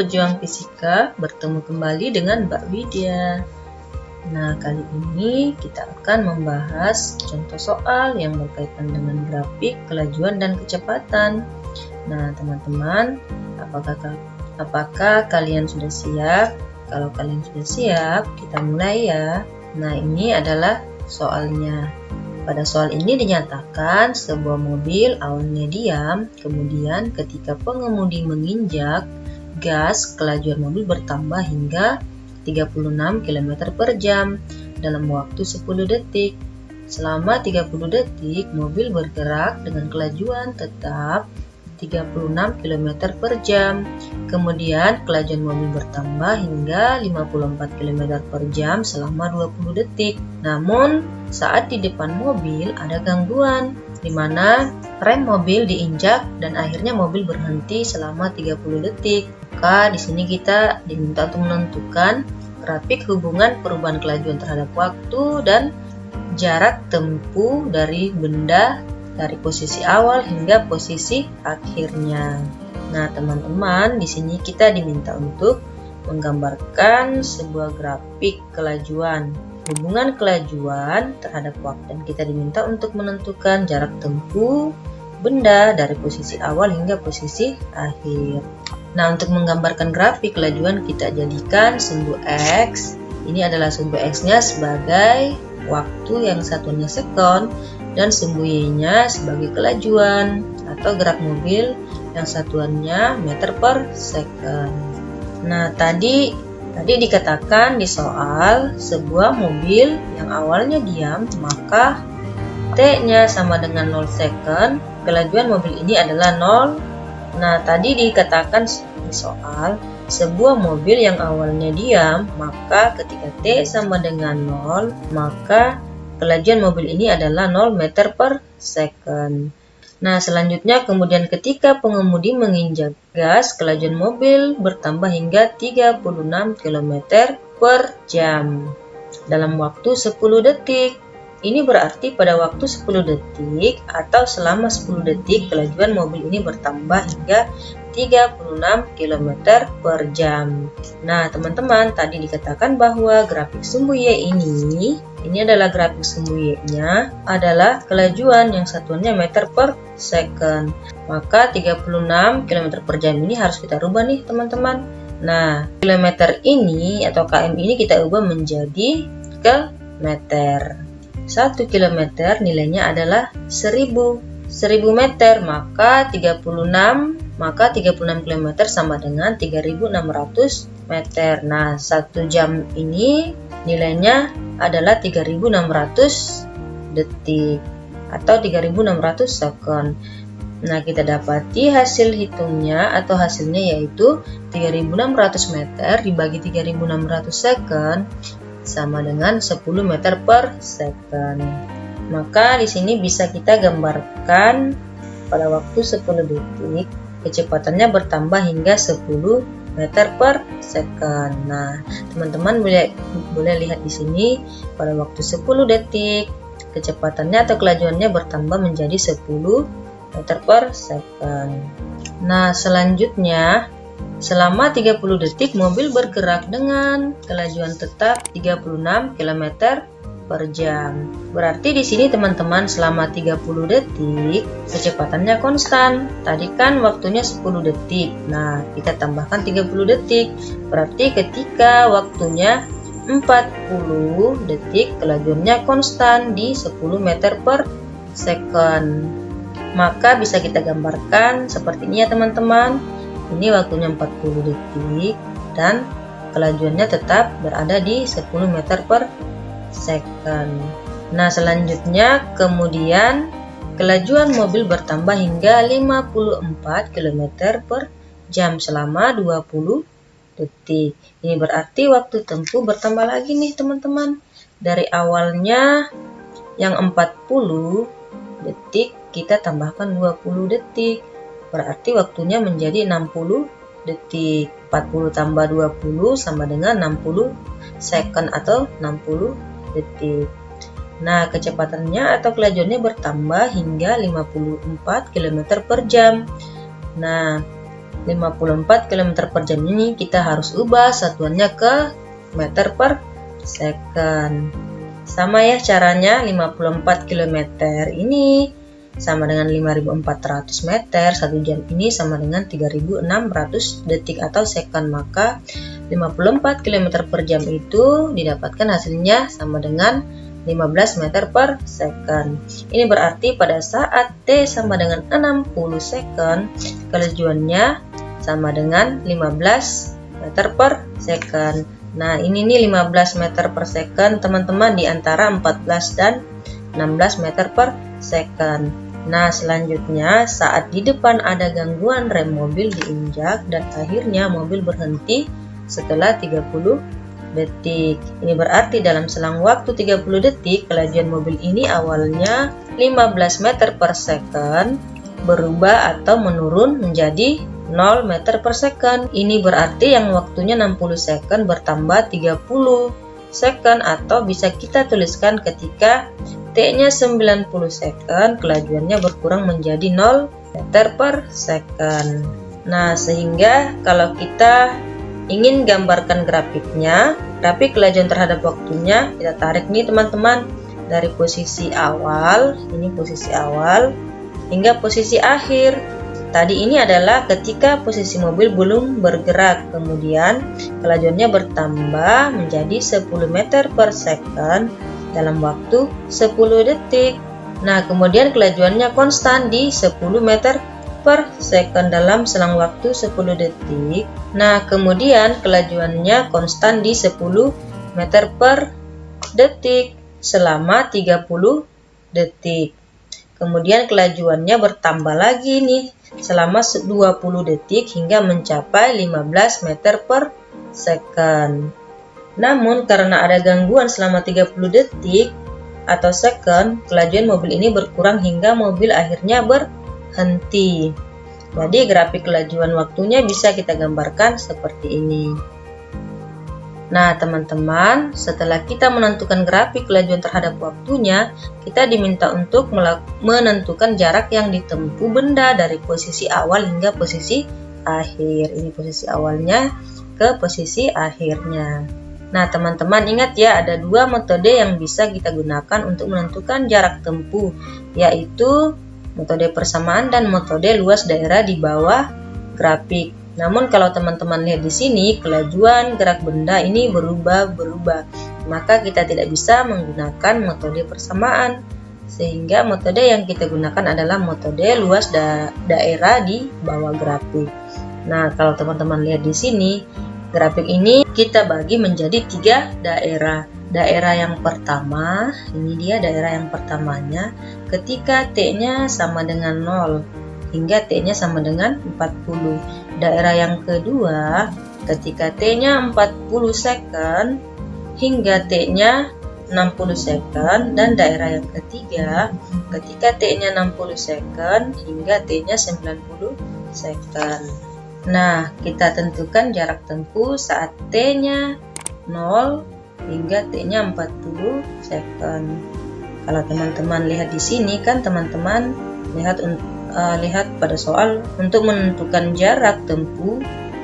Pejuang fisika, bertemu kembali dengan Mbak Widya. Nah, kali ini kita akan membahas contoh soal yang berkaitan dengan grafik kelajuan dan kecepatan. Nah, teman-teman, apakah apakah kalian sudah siap? Kalau kalian sudah siap, kita mulai ya. Nah, ini adalah soalnya. Pada soal ini dinyatakan sebuah mobil awalnya diam, kemudian ketika pengemudi menginjak gas, kelajuan mobil bertambah hingga 36 km per jam dalam waktu 10 detik. Selama 30 detik, mobil bergerak dengan kelajuan tetap 36 km per jam. Kemudian kelajuan mobil bertambah hingga 54 km per jam selama 20 detik. Namun, saat di depan mobil ada gangguan, di mana rem mobil diinjak dan akhirnya mobil berhenti selama 30 detik. Maka di sini kita diminta untuk menentukan grafik hubungan perubahan kelajuan terhadap waktu dan jarak tempuh dari benda dari posisi awal hingga posisi akhirnya. Nah, teman-teman, di sini kita diminta untuk menggambarkan sebuah grafik kelajuan. Hubungan kelajuan terhadap waktu dan kita diminta untuk menentukan jarak tempuh benda dari posisi awal hingga posisi akhir. Nah, untuk menggambarkan grafik kelajuan kita jadikan sumbu X. Ini adalah sumbu X-nya sebagai waktu yang satunya sekon dan sumbu Y-nya sebagai kelajuan atau gerak mobil yang satuannya meter per second. Nah, tadi tadi dikatakan di soal sebuah mobil yang awalnya diam, maka T-nya sama dengan 0 second, kelajuan mobil ini adalah 0 Nah, tadi dikatakan di soal, sebuah mobil yang awalnya diam, maka ketika T sama dengan 0, maka kelajuan mobil ini adalah 0 meter per second. Nah, selanjutnya kemudian ketika pengemudi menginjak gas, kelajuan mobil bertambah hingga 36 km per jam dalam waktu 10 detik. Ini berarti pada waktu 10 detik atau selama 10 detik kelajuan mobil ini bertambah hingga 36 km per jam. Nah, teman-teman, tadi dikatakan bahwa grafik sumbu Y ini, ini adalah grafik sumbu Y-nya, adalah kelajuan yang satuannya meter per second. Maka 36 km per jam ini harus kita rubah nih, teman-teman. Nah, kilometer ini atau km ini kita ubah menjadi ke meter. 1 km nilainya adalah 1000 1000 meter maka 36 maka 36 km sama dengan 3600 meter. Nah 1 jam ini nilainya adalah 3600 detik atau 3600 second Nah, kita dapati hasil hitungnya atau hasilnya yaitu 3600 meter dibagi 3600 second sama dengan 10 meter per second. Maka di sini bisa kita gambarkan pada waktu 10 detik kecepatannya bertambah hingga 10 meter per second. Nah, teman-teman boleh boleh lihat di sini pada waktu 10 detik kecepatannya atau kelajuannya bertambah menjadi 10 meter per second. Nah, selanjutnya Selama 30 detik mobil bergerak dengan kelajuan tetap 36 km per jam. Berarti di sini teman-teman selama 30 detik kecepatannya konstan. Tadi kan waktunya 10 detik. Nah, kita tambahkan 30 detik. Berarti ketika waktunya 40 detik kelajuannya konstan di 10 meter per second. Maka bisa kita gambarkan seperti ini ya teman-teman ini waktunya 40 detik dan kelajuannya tetap berada di 10 meter per second. Nah selanjutnya kemudian kelajuan mobil bertambah hingga 54 km per jam selama 20 detik. Ini berarti waktu tempuh bertambah lagi nih teman-teman. Dari awalnya yang 40 detik kita tambahkan 20 detik Berarti waktunya menjadi 60 detik. 40 tambah 20 sama dengan 60 second atau 60 detik. Nah, kecepatannya atau kelajuannya bertambah hingga 54 km per jam. Nah, 54 km per jam ini kita harus ubah satuannya ke meter per second. Sama ya caranya 54 km ini sama dengan 5400 meter, satu jam ini sama dengan 3600 detik atau second. Maka 54 km per jam itu didapatkan hasilnya sama dengan 15 meter per second. Ini berarti pada saat T sama dengan 60 second, kelajuannya sama dengan 15 meter per second. Nah, ini nih 15 meter per second, teman-teman, di antara 14 dan 16 meter per second. Nah, selanjutnya saat di depan ada gangguan rem mobil diinjak dan akhirnya mobil berhenti setelah 30 detik. Ini berarti dalam selang waktu 30 detik, kelajuan mobil ini awalnya 15 meter per second berubah atau menurun menjadi 0 meter per second. Ini berarti yang waktunya 60 second bertambah 30 second atau bisa kita tuliskan ketika T-nya 90 second, kelajuannya berkurang menjadi 0 meter per second. Nah, sehingga kalau kita ingin gambarkan grafiknya, grafik kelajuan terhadap waktunya, kita tarik nih teman-teman dari posisi awal, ini posisi awal, hingga posisi akhir. Tadi ini adalah ketika posisi mobil belum bergerak, kemudian kelajuannya bertambah menjadi 10 meter per second dalam waktu 10 detik. Nah, kemudian kelajuannya konstan di 10 meter per second dalam selang waktu 10 detik. Nah, kemudian kelajuannya konstan di 10 meter per detik selama 30 detik. Kemudian kelajuannya bertambah lagi nih selama 20 detik hingga mencapai 15 meter per second. Namun karena ada gangguan selama 30 detik atau second, kelajuan mobil ini berkurang hingga mobil akhirnya berhenti. Jadi grafik kelajuan waktunya bisa kita gambarkan seperti ini. Nah, teman-teman, setelah kita menentukan grafik kelajuan terhadap waktunya, kita diminta untuk menentukan jarak yang ditempuh benda dari posisi awal hingga posisi akhir. Ini posisi awalnya ke posisi akhirnya. Nah, teman-teman ingat ya, ada dua metode yang bisa kita gunakan untuk menentukan jarak tempuh, yaitu metode persamaan dan metode luas daerah di bawah grafik. Namun kalau teman-teman lihat di sini, kelajuan gerak benda ini berubah-berubah. Maka kita tidak bisa menggunakan metode persamaan. Sehingga metode yang kita gunakan adalah metode luas da daerah di bawah grafik. Nah, kalau teman-teman lihat di sini, grafik ini kita bagi menjadi tiga daerah. Daerah yang pertama, ini dia daerah yang pertamanya, ketika T-nya sama dengan 0 hingga T-nya sama dengan 40. Daerah yang kedua, ketika T-nya 40 second hingga T-nya 60 second dan daerah yang ketiga ketika T-nya 60 second hingga T-nya 90 second. Nah, kita tentukan jarak tempuh saat T-nya 0 hingga T-nya 40 second. Kalau teman-teman lihat di sini kan teman-teman lihat uh, lihat pada soal untuk menentukan jarak tempuh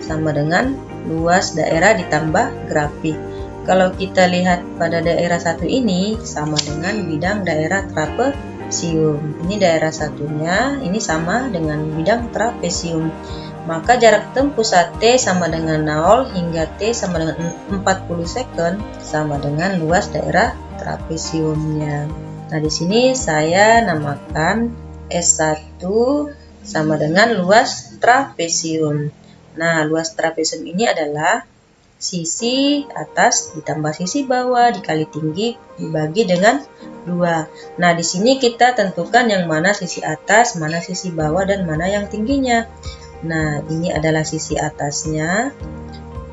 sama dengan luas daerah ditambah grafik. Kalau kita lihat pada daerah satu ini sama dengan bidang daerah trapesium. Ini daerah satunya, ini sama dengan bidang trapesium. Maka jarak tempuh saat T sama dengan 0 hingga T sama dengan 40 second sama dengan luas daerah trapesiumnya. Nah, di sini saya namakan S1 sama dengan luas trapesium. Nah, luas trapesium ini adalah sisi atas ditambah sisi bawah dikali tinggi dibagi dengan dua. Nah, di sini kita tentukan yang mana sisi atas, mana sisi bawah, dan mana yang tingginya. Nah, ini adalah sisi atasnya,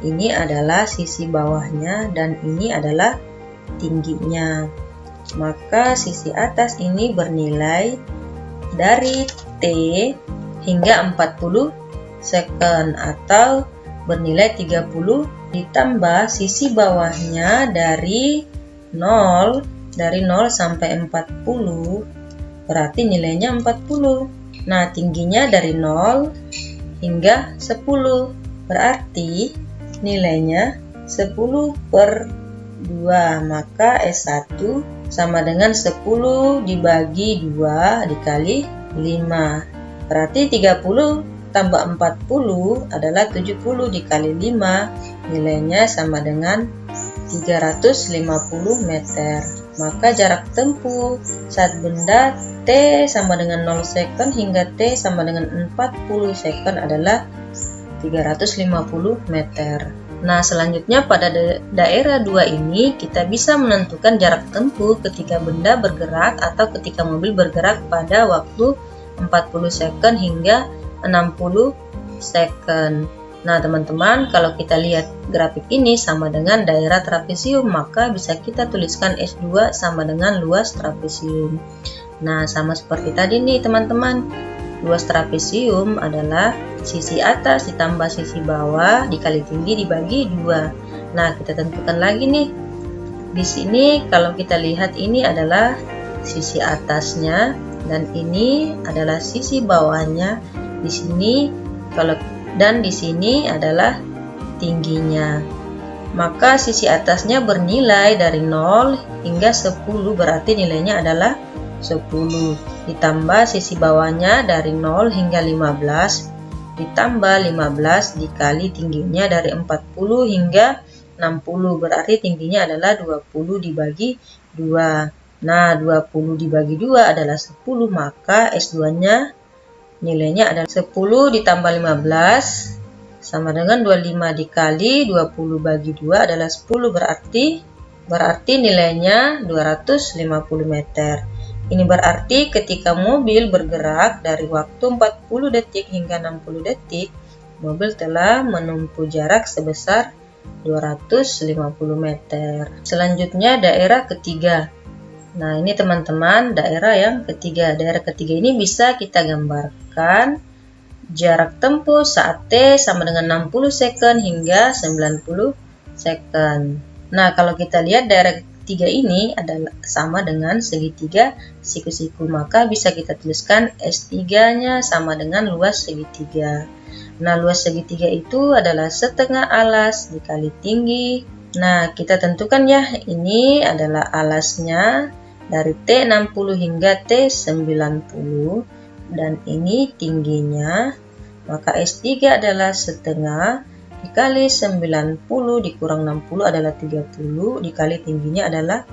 ini adalah sisi bawahnya, dan ini adalah tingginya. Maka sisi atas ini bernilai dari T hingga 40 second atau bernilai 30 ditambah sisi bawahnya dari 0 dari 0 sampai 40 berarti nilainya 40 nah tingginya dari 0 hingga 10. Berarti nilainya 10 per 2. Maka S1 sama dengan 10 dibagi 2 dikali 5. Berarti 30 tambah 40 adalah 70 dikali 5. Nilainya sama dengan 350 meter. Maka jarak tempuh saat benda T sama dengan 0 second hingga T sama dengan 40 second adalah 350 meter. Nah, selanjutnya pada daerah 2 ini kita bisa menentukan jarak tempuh ketika benda bergerak atau ketika mobil bergerak pada waktu 40 second hingga 60 second. Nah, teman-teman, kalau kita lihat grafik ini sama dengan daerah trapesium, maka bisa kita tuliskan S2 sama dengan luas trapesium. Nah, sama seperti tadi nih, teman-teman. Luas trapesium adalah sisi atas ditambah sisi bawah dikali tinggi dibagi dua. Nah, kita tentukan lagi nih. Di sini kalau kita lihat ini adalah sisi atasnya dan ini adalah sisi bawahnya. Di sini kalau dan di sini adalah tingginya. Maka sisi atasnya bernilai dari 0 hingga 10 berarti nilainya adalah 10 ditambah sisi bawahnya dari 0 hingga 15 ditambah 15 dikali tingginya dari 40 hingga 60 berarti tingginya adalah 20 dibagi 2 nah 20 dibagi 2 adalah 10 maka S2 nya Nilainya adalah 10 ditambah 15 sama dengan 25 dikali 20 bagi 2 adalah 10 berarti berarti nilainya 250 meter. Ini berarti ketika mobil bergerak dari waktu 40 detik hingga 60 detik, mobil telah menempuh jarak sebesar 250 meter. Selanjutnya daerah ketiga. Nah, ini teman-teman daerah yang ketiga. Daerah ketiga ini bisa kita gambarkan jarak tempuh saat T sama dengan 60 second hingga 90 second. Nah, kalau kita lihat daerah ketiga ini adalah sama dengan segitiga siku-siku, maka bisa kita tuliskan S3-nya sama dengan luas segitiga. Nah, luas segitiga itu adalah setengah alas dikali tinggi. Nah, kita tentukan ya, ini adalah alasnya dari T60 hingga T90 dan ini tingginya maka S3 adalah setengah dikali 90 dikurang 60 adalah 30 dikali tingginya adalah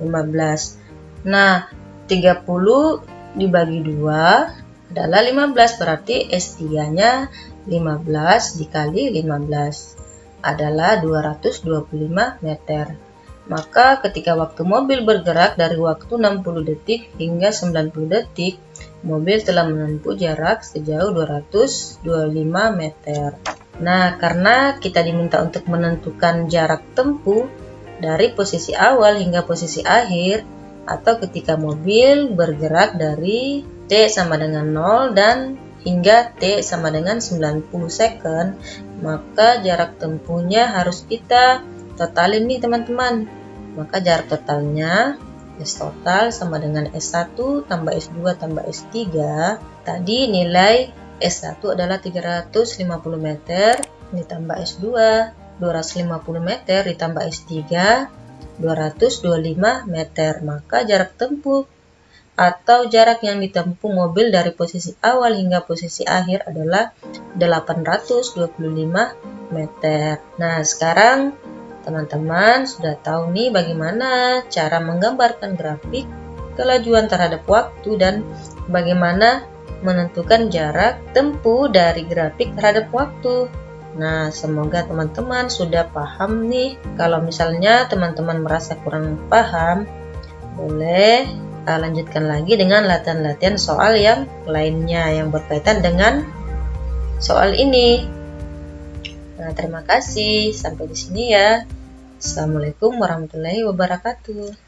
15 nah 30 dibagi 2 adalah 15 berarti S3 nya 15 dikali 15 adalah 225 meter maka ketika waktu mobil bergerak dari waktu 60 detik hingga 90 detik, mobil telah menempuh jarak sejauh 225 meter. Nah, karena kita diminta untuk menentukan jarak tempuh dari posisi awal hingga posisi akhir, atau ketika mobil bergerak dari T sama dengan 0 dan hingga T sama dengan 90 second, maka jarak tempuhnya harus kita totalin nih teman-teman maka jarak totalnya S total sama dengan S1 tambah S2 tambah S3 tadi nilai S1 adalah 350 meter ditambah S2 250 meter ditambah S3 225 meter. Maka jarak tempuh atau jarak yang ditempuh mobil dari posisi awal hingga posisi akhir adalah 825 meter. Nah sekarang Teman-teman sudah tahu nih bagaimana cara menggambarkan grafik kelajuan terhadap waktu dan bagaimana menentukan jarak tempuh dari grafik terhadap waktu. Nah, semoga teman-teman sudah paham nih. Kalau misalnya teman-teman merasa kurang paham, boleh uh, lanjutkan lagi dengan latihan-latihan soal yang lainnya yang berkaitan dengan soal ini. Nah, terima kasih. Sampai di sini ya. Assalamualaikum warahmatullahi wabarakatuh.